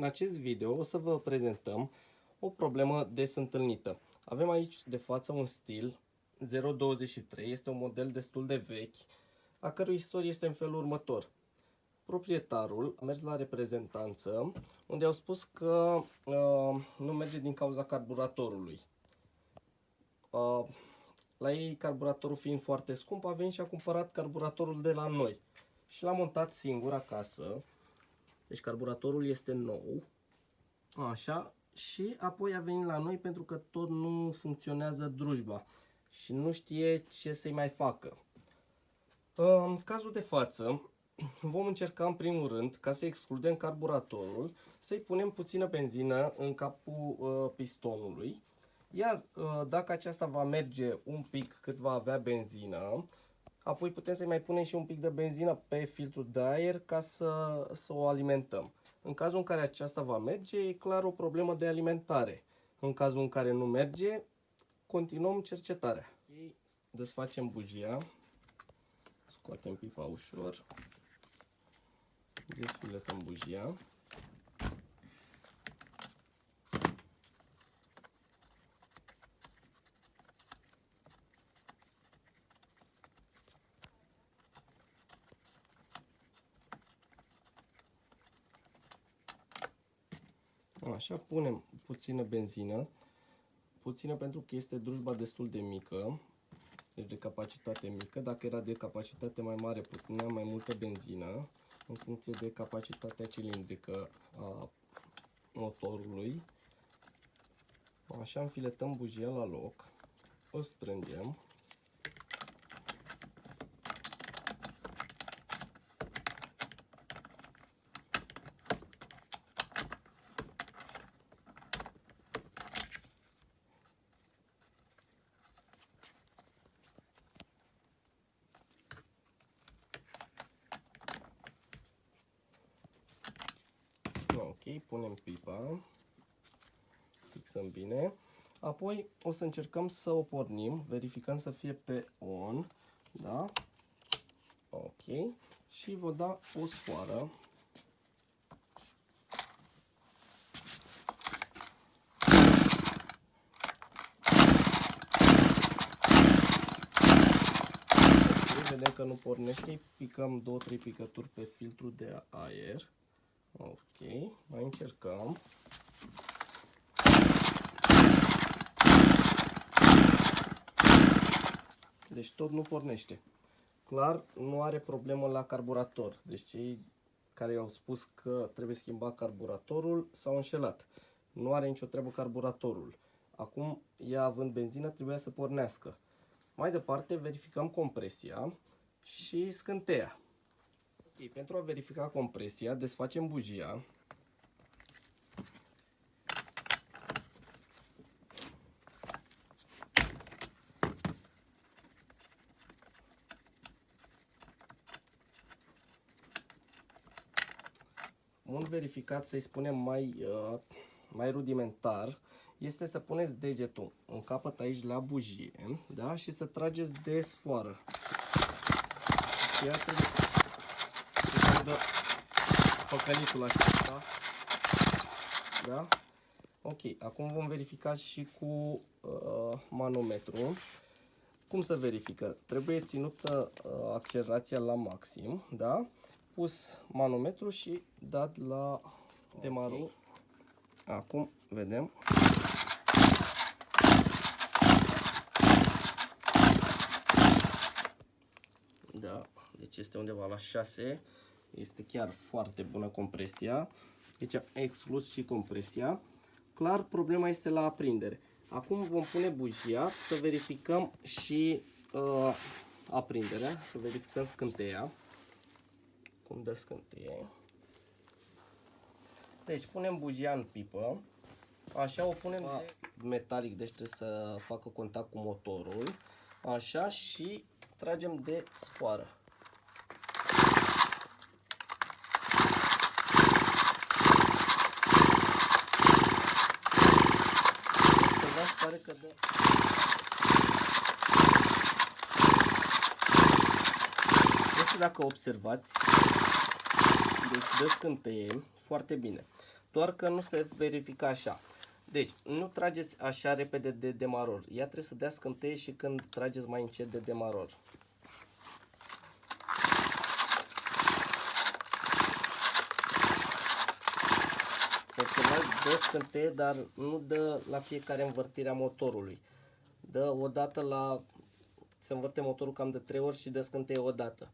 În acest video o să vă prezentăm o problemă des întâlnită. Avem aici de față un stil 023, este un model destul de vechi, a cărui istorie este în felul următor. Proprietarul a mers la reprezentanță, unde au spus că uh, nu merge din cauza carburatorului. Uh, la ei, carburatorul fiind foarte scump, a venit și a cumpărat carburatorul de la noi. Și l-a montat singur acasă. Deci carburatorul este nou. Așa. Și apoi a venit la noi pentru că tot nu funcționează drujba. Și nu știe ce să-i mai facă. În cazul de față, vom încerca în primul rând, ca să excludem carburatorul, să-i punem puțină benzină în capul uh, pistonului iar uh, dacă aceasta va merge un pic cât va avea benzină, apoi putem să-i mai punem și un pic de benzină pe filtrul de aer ca să, să o alimentăm. În cazul în care aceasta va merge, e clar o problemă de alimentare. În cazul în care nu merge, continuăm cercetarea. Desfacem bujia, scoatem pipa ușor, desfiletăm bujia. Așa, punem puțină benzină, puțină pentru că este drujba destul de mică, deci de capacitate mică. Dacă era de capacitate mai mare, puneam mai multă benzină în funcție de capacitatea cilindrică a motorului. Așa înfiletăm bujia la loc, o strângem. Ok, punem pipa, fixăm bine. Apoi o să încercăm să o pornim, verificăm să fie pe on, da? Ok. Și vă da o sfoară. vedem că nu pornește, picăm 2-3 picături pe filtru de aer. Ok, mai încercăm. Deci tot nu pornește. Clar, nu are problemă la carburator. Deci cei care au spus că trebuie schimbat carburatorul s-au înșelat. Nu are nicio treabă carburatorul. Acum, ea având benzină, trebuia să pornească. Mai departe, verificăm compresia și scânteia. Ok, pentru a verifica compresia, desfacem bujia. Un verificat, să-i spunem mai, uh, mai rudimentar, este să puneți degetul în capăt aici la bujie da? și să trageți de sfoară. Iată dă păcănitul acesta. Da? Ok, acum vom verifica și cu uh, manometru. Cum să verifică? Trebuie ținută uh, accelerația la maxim, da? Pus manometru și dat la demarul. Okay. Acum vedem. Da, deci este undeva la 6 este chiar foarte bună compresia. Deci am exclus și compresia. Clar, problema este la aprindere. Acum vom pune bujia să verificăm și uh, aprinderea, să verificăm scânteia. Cum dă scânteie. Deci punem bujia în pipă. Așa o punem de metalic, deci trebuie să facă contact cu motorul. Așa și tragem de sfoară. pare că dă... Nu știu dacă observați, deci dă scânteie foarte bine. doar că nu se verifică așa. Deci, nu trageți așa repede de demaror. Ea trebuie să dea scânteie și când trageți mai încet de demaror. Observați, dă scânteie, dar nu dă la fiecare învârtire a motorului. Dă o dată la... Se învârte motorul cam de 3 ori și dă scânteie o dată.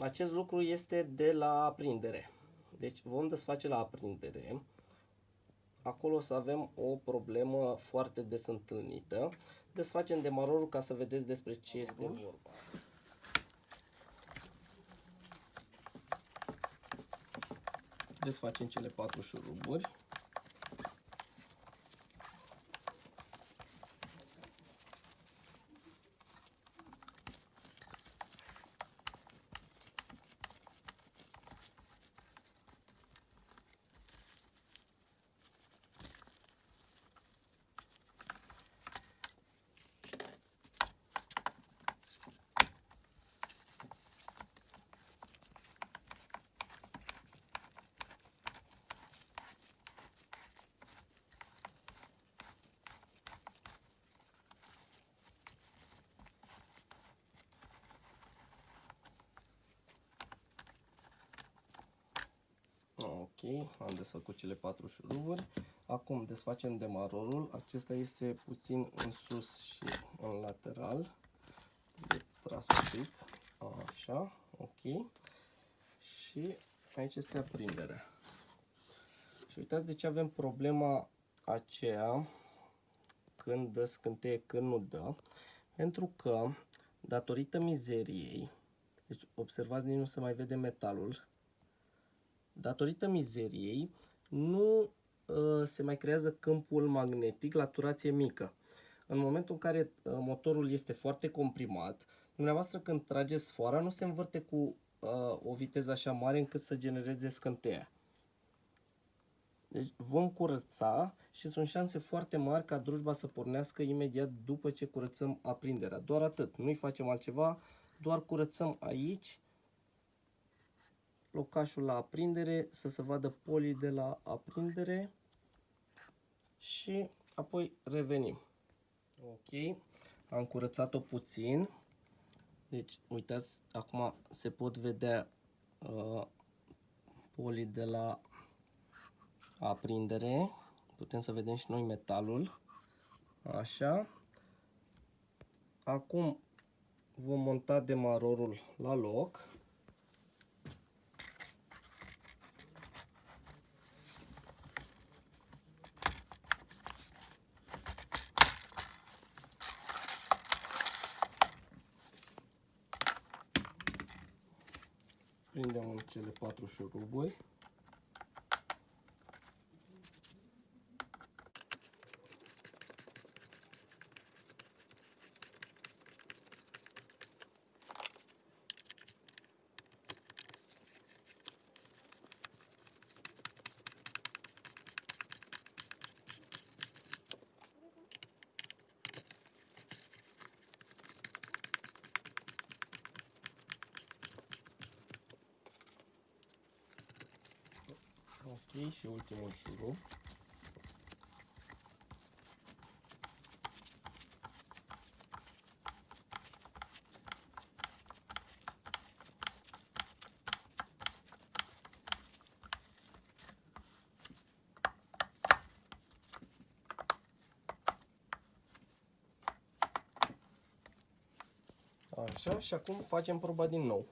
Acest lucru este de la aprindere. Deci vom desface la aprindere. Acolo o să avem o problemă foarte des întâlnită. Desfacem demarorul ca să vedeți despre ce este vorba. Desfacem cele patru șuruburi. Ok, am desfăcut cele patru șuruburi. Acum desfacem demarorul. Acesta este puțin în sus și în lateral. De tras un pic. Așa, ok. Și aici este aprinderea. Și uitați de ce avem problema aceea când dă scânteie, când nu dă. Pentru că, datorită mizeriei, deci observați, nici nu se mai vede metalul, datorită mizeriei, nu uh, se mai creează câmpul magnetic la turație mică. În momentul în care uh, motorul este foarte comprimat, dumneavoastră când trageți sfoara nu se învârte cu uh, o viteză așa mare încât să genereze scânteia. Deci vom curăța și sunt șanse foarte mari ca drujba să pornească imediat după ce curățăm aprinderea. Doar atât, nu-i facem altceva, doar curățăm aici locașul la aprindere, să se vadă poli de la aprindere și apoi revenim. Ok, am curățat-o puțin. Deci, uitați, acum se pot vedea uh, poli de la aprindere. Putem să vedem și noi metalul. Așa. Acum vom monta demarorul la loc. Prindem în cele patru șuruburi. Ok, și ultimul șurub. Așa, și acum facem proba din nou.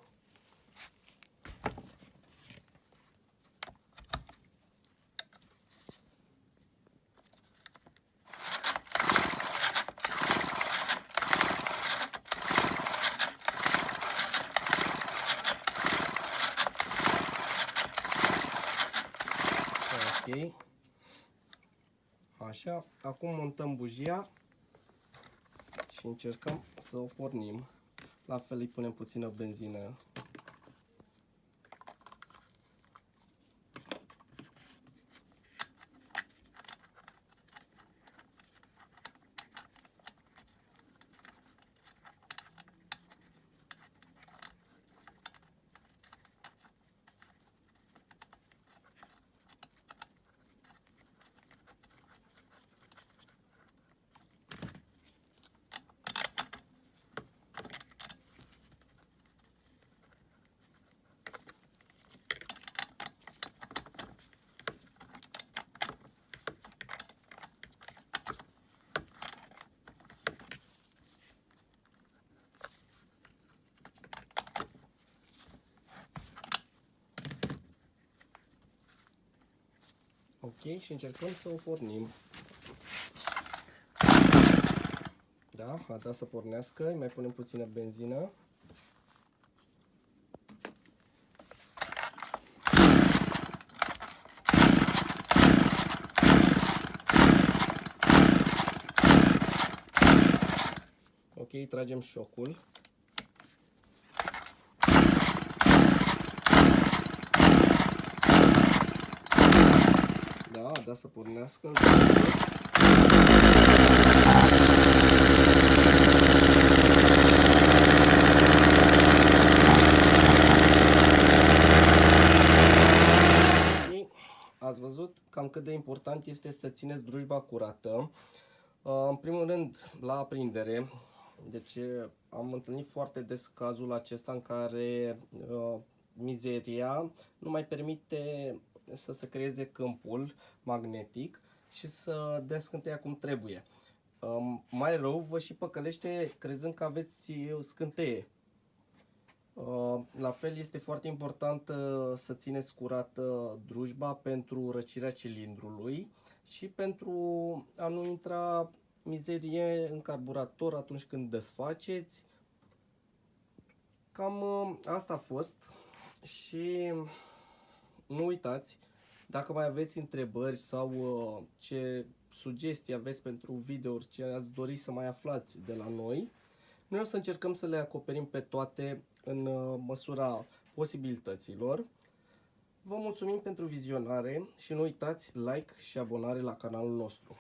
Așa, acum montăm bujia și încercăm să o pornim. La fel îi punem puțină benzină Ok, și încercăm să o pornim. Da, a dat să pornească, îi mai punem puțină benzină. Ok, tragem șocul. Da, da să pornească. Ați văzut cam cât de important este să țineți drujba curată. Uh, în primul rând, la aprindere, deci am întâlnit foarte des cazul acesta în care uh, mizeria nu mai permite să se creeze câmpul magnetic și să dea scânteia cum trebuie. Um, mai rău, vă și păcălește crezând că aveți scânteie. Uh, la fel este foarte important uh, să țineți curată drujba pentru răcirea cilindrului și pentru a nu intra mizerie în carburator atunci când desfaceți. Cam uh, asta a fost și nu uitați, dacă mai aveți întrebări sau uh, ce sugestii aveți pentru videouri, ce ați dori să mai aflați de la noi, noi o să încercăm să le acoperim pe toate în uh, măsura posibilităților. Vă mulțumim pentru vizionare și nu uitați like și abonare la canalul nostru.